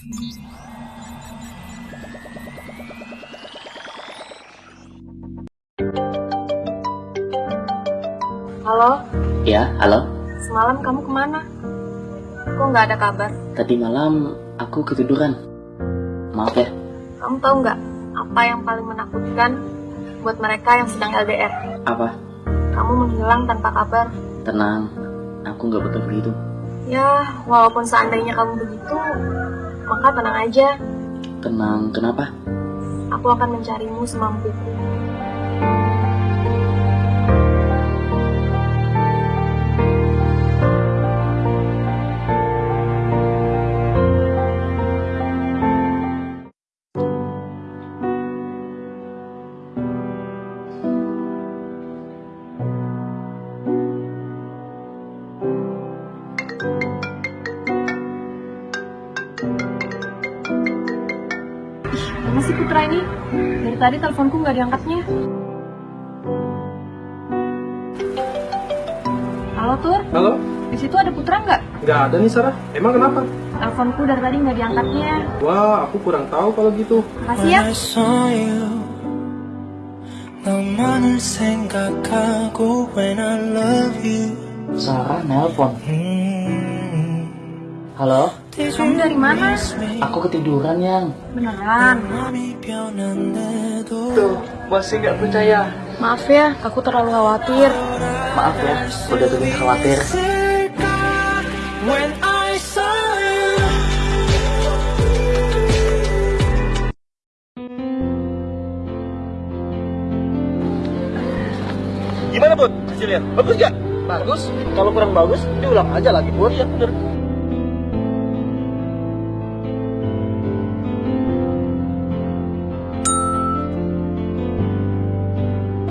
Halo, Ya, halo. semalam kamu ke mana? Kok nggak ada kabar? Tadi malam aku ketiduran. Maaf ya. Kamu tahu nggak apa yang paling menakutkan buat mereka yang sedang LDR? Apa? Kamu menghilang tanpa kabar. Tenang. Aku nggak betul begitu. Ya, walaupun seandainya kamu begitu, maka tenang aja. Tenang. Kenapa? Aku akan mencarimu semampuku. Mana sih Putra ini? Dari tadi teleponku nggak diangkatnya. Halo Tur? Halo? Di situ ada Putra nggak? Nggak ada nih Sarah. Emang kenapa? Teleponku dari tadi nggak diangkatnya. Wah, aku kurang tahu kalau gitu. Makasih ya. Sarah nelpon. Halo? Kamu dari mana? Aku ketiduran, Yang. Beneran? Tuh, masih nggak percaya. Maaf ya, aku terlalu khawatir. Maaf ya, udah bikin khawatir. Gimana, Bud? Hasilnya? Bagus nggak? Bagus. Kalau kurang bagus, diulang aja lagi, Bud. Ya, bener.